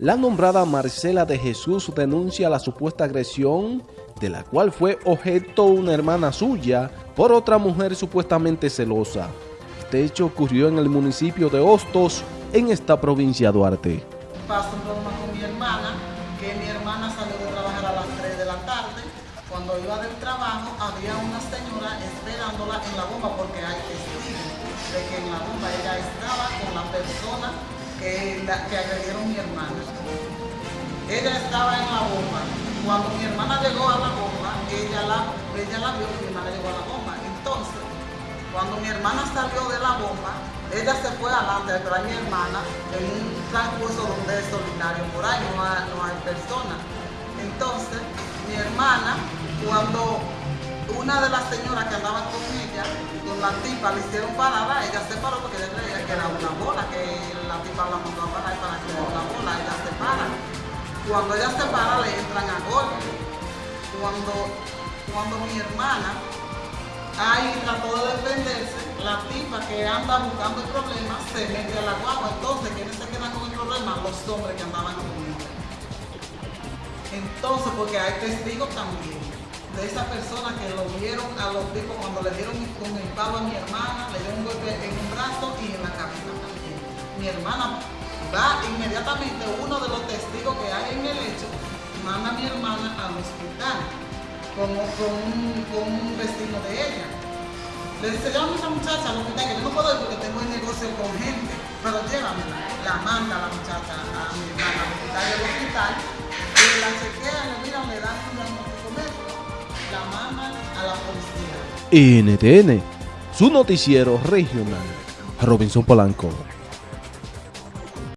La nombrada Marcela de Jesús denuncia la supuesta agresión de la cual fue objeto una hermana suya por otra mujer supuestamente celosa. Este hecho ocurrió en el municipio de Hostos, en esta provincia de Duarte. Pasó un problema con mi hermana, que mi hermana salió de trabajar a las 3 de la tarde. Cuando iba del trabajo había una señora esperándola en la bomba porque hay testigos de que en la bomba ella estaba con la persona que, agredieron mi hermana. Ella estaba en la bomba. Cuando mi hermana llegó a la bomba, ella la, ella la vio que mi hermana llegó a la bomba. Entonces, cuando mi hermana salió de la bomba, ella se fue adelante esperar a mi hermana en un transcurso donde es solitario, por ahí no hay, no hay personas. Entonces, mi hermana, cuando una de las señoras que andaban con ella, con la tipa, le hicieron parada, ella se paró la tipa la mandó a parar para que una bola, ella se para. Cuando ella se para, le entran a golpe. Cuando, cuando mi hermana ahí trató de defenderse, la tipa que anda buscando el problema se mete a la guagua. Entonces, ¿quiénes se quedan con el problema? Los hombres que andaban con ella. Entonces, porque hay testigos también de esa persona que lo vieron a los tipos cuando le dieron con el palo a mi hermana, le dieron un golpe en un brazo Mi hermana va inmediatamente, uno de los testigos que hay en el hecho, manda a mi hermana al hospital con, un, con vecino de ella. Le dice, llévame a esa muchacha al hospital, que yo no puedo ir porque tengo el negocio con gente, pero llévamela. La manda la muchacha a mi hermana al hospital del hospital, y la chequean, le miran, le dan un diagnóstico médico, la mandan a la policía. NTN, su noticiero regional. Robinson Polanco.